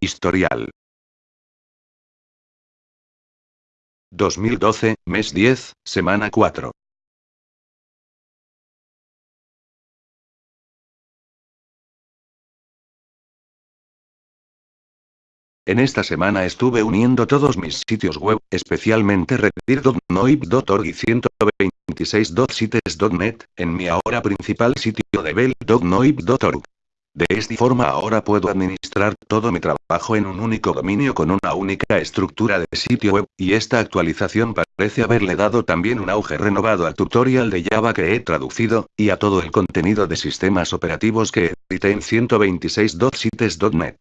Historial. 2012, mes 10, semana 4. En esta semana estuve uniendo todos mis sitios web, especialmente redir.noib.org y 126.sites.net, en mi ahora principal sitio de bell.noib.org. De esta forma ahora puedo administrar todo mi trabajo en un único dominio con una única estructura de sitio web, y esta actualización parece haberle dado también un auge renovado al tutorial de Java que he traducido, y a todo el contenido de sistemas operativos que edité en 126.sites.net.